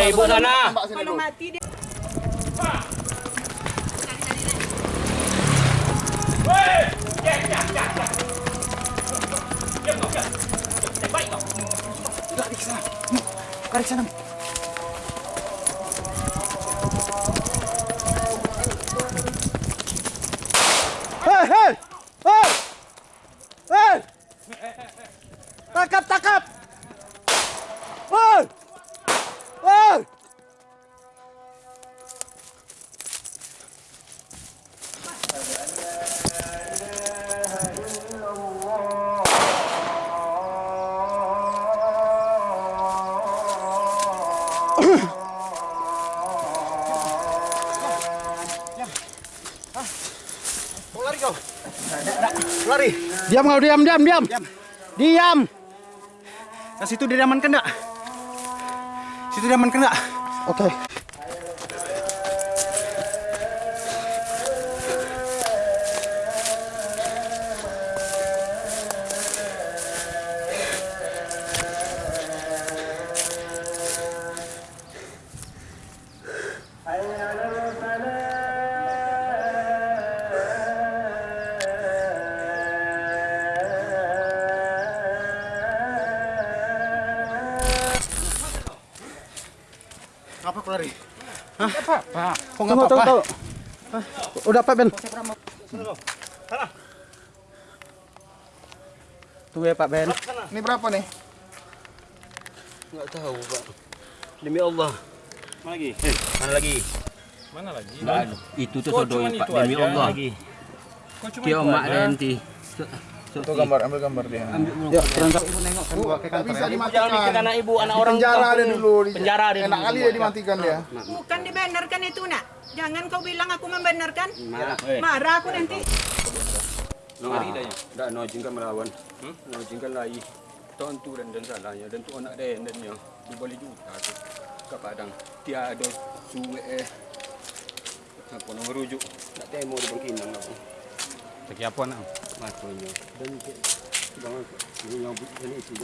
Eh, ibu sana. Kalau mati dia Lari ke sana. Lari ke sana. Hei, hei! Hei! Hei! Tangkap, tangkap! Kau? Lari. Diam kau, diam, diam, diam. Diam. Diam. Nah, situ dia diamankan enggak? Situ diamankan enggak? Oke. Apa kau lari? Apa? Kau enggak Tunggu, tunggu, apa-apa? tunggu. Hah? Udah Pak Ben. Tunggu ya Pak Ben. Ini berapa nih? Enggak tahu, Pak. Demi Allah. Mana lagi? Eh, mana lagi? Mana lagi? Itu tuh cuman Pak. itu Demi aja? Allah. Lagi. Kok cuma Dia itu mak nanti. Itu gambar, ambil gambar dia. Yuk, berangkat. Bu, nggak bisa Jangan dimatikan. mikir anak ibu, anak orang penjara dia dulu. Di- Penjara dia Enak kali dia dimatikan dia. bukan dibenarkan itu nak. Jangan kau bilang aku membenarkan. Mak. Eh, Marah aku nanti. Mari dah ya. No jingkan melawan. Hmm? No jingkan lagi. Tuan tu dan dan salahnya dan tu anak dia dan nya. Dia boleh juta tu. Ke Padang. Tiada suwe eh. Apa nak merujuk? Nak temo di bangkinang aku. Lagi apa nak? Bahkan, ya, dan 去